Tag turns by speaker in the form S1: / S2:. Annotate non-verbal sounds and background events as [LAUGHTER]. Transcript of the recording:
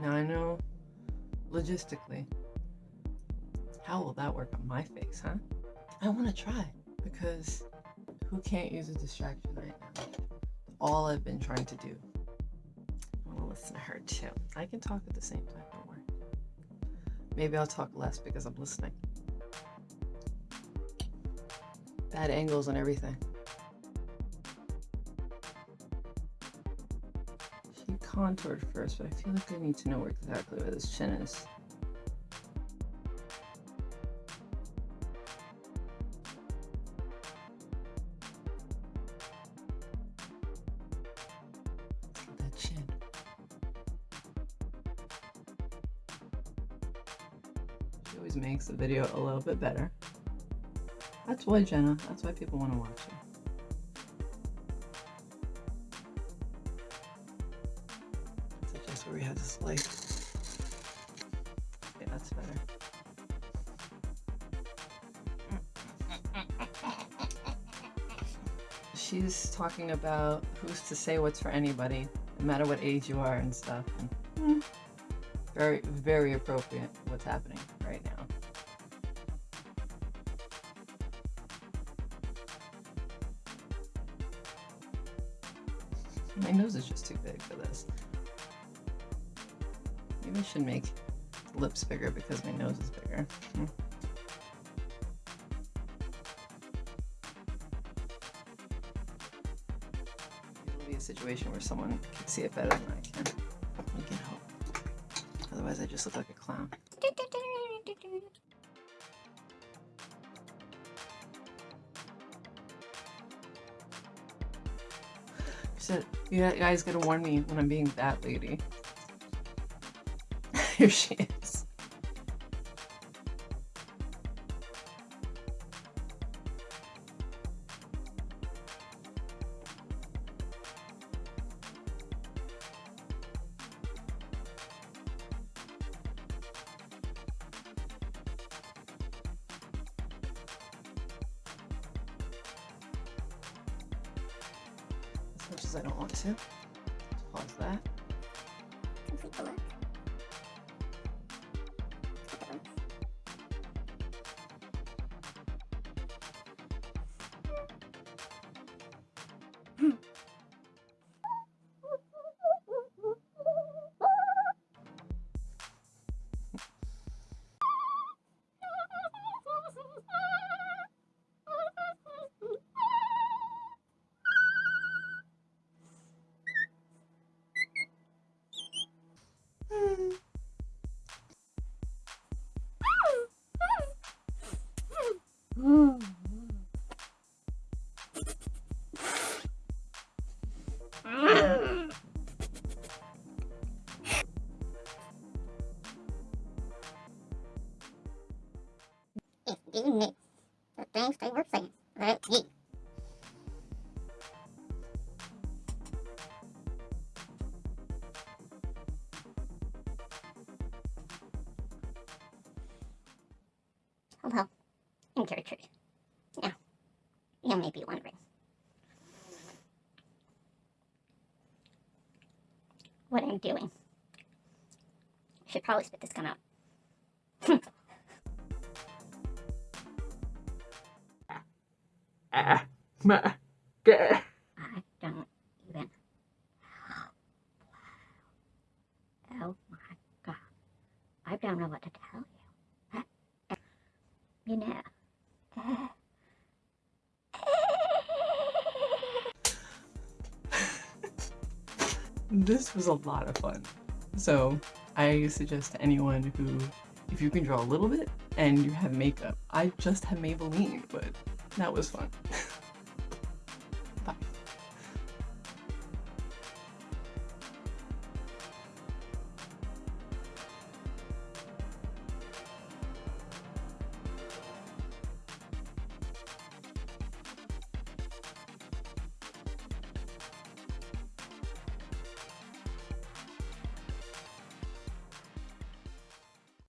S1: Now I know logistically, how will that work on my face, huh? I want to try because who can't use a distraction right now? All I've been trying to do. I want to listen to her too. I can talk at the same time, don't worry. Maybe I'll talk less because I'm listening. Bad angles and everything. She contoured first, but I feel like I need to know exactly where this chin is. That chin. She always makes the video a little bit better. That's why, Jenna. That's why people want to watch you. So just where we had this light. Okay, that's better. She's talking about who's to say what's for anybody, no matter what age you are and stuff. And, very, very appropriate what's happening right now. My nose is just too big for this. Maybe I should make lips bigger because my nose is bigger. Hmm. It'll be a situation where someone can see it better than I can. We can hope. Otherwise, I just look like a clown. She you guys gotta warn me when I'm being that lady. [LAUGHS] Here she is. As I don't want to. Pause that.
S2: Complete the look. It's being me. The things they were saying. Right? Ye. Hello, I'm Gertrude. Now, you may be wondering. What I'm doing. Should probably spit this gun out. I don't even. Oh my god. I don't know what to tell you. You know.
S1: This was a lot of fun. So I suggest to anyone who, if you can draw a little bit and you have makeup, I just have Maybelline, but that was fun. [LAUGHS]